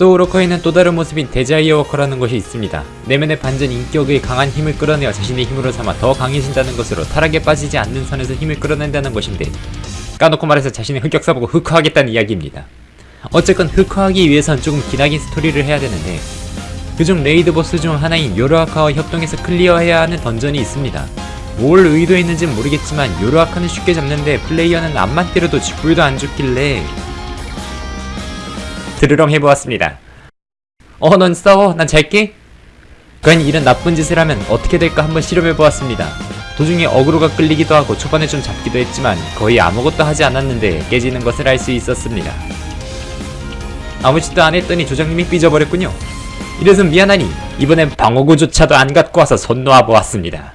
소울워커에는 또 다른 모습인 데자이어 워커라는 것이 있습니다. 내면의 반전 인격의 강한 힘을 끌어내어 자신의 힘으로 삼아 더 강해진다는 것으로 타락에 빠지지 않는 선에서 힘을 끌어낸다는 것인데 까놓고 말해서 자신의 흑역사 보고 흑화하겠다는 이야기입니다. 어쨌건 흑화하기 위해선 조금 기나긴 스토리를 해야 되는데 그중 raid 보스 중 하나인 요르아카와 협동해서 클리어해야 하는 던전이 있습니다. 뭘 의도했는진 모르겠지만 요르아카는 쉽게 잡는데 플레이어는 앞만 때려도 쥐뿔도 안 죽길래 드르렁 해보았습니다. 어, 넌 싸워. 난 잘게. 과연 이런 나쁜 짓을 하면 어떻게 될까 한번 실험해보았습니다. 도중에 어그로가 끌리기도 하고 초반에 좀 잡기도 했지만 거의 아무것도 하지 않았는데 깨지는 것을 알 수 있었습니다. 아무 짓도 안 했더니 조장님이 삐져버렸군요. 이래서 미안하니 이번엔 방어구조차도 안 갖고 와서 손 놓아보았습니다.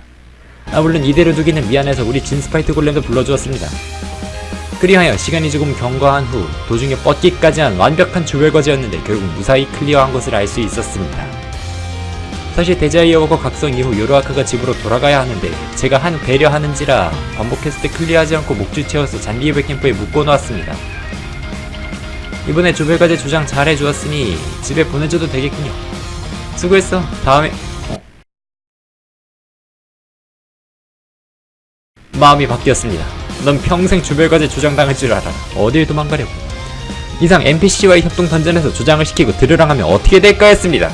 아 물론 이대로 두기는 미안해서 우리 진스파이트 골렘도 불러주었습니다. 그리하여 시간이 조금 경과한 후 도중에 뻗기까지 한 완벽한 조별과제였는데 결국 무사히 클리어한 것을 알 수 있었습니다. 사실 데자이어워커 각성 이후 요르아크가 집으로 돌아가야 하는데 제가 한 배려하는지라 반복했을 때 클리어하지 않고 목줄 채워서 잔디이불 캠프에 묶어놓았습니다. 이번에 조별과제 조장 잘 해주었으니 집에 보내줘도 되겠군요. 수고했어. 다음에 어? 마음이 바뀌었습니다. 넌 평생 조별과제 조장당할 줄 알아. 어딜 도망가려고. 이상 NPC와의 협동 던전에서 조장을 시키고 드르랑 하면 어떻게 될까 했습니다.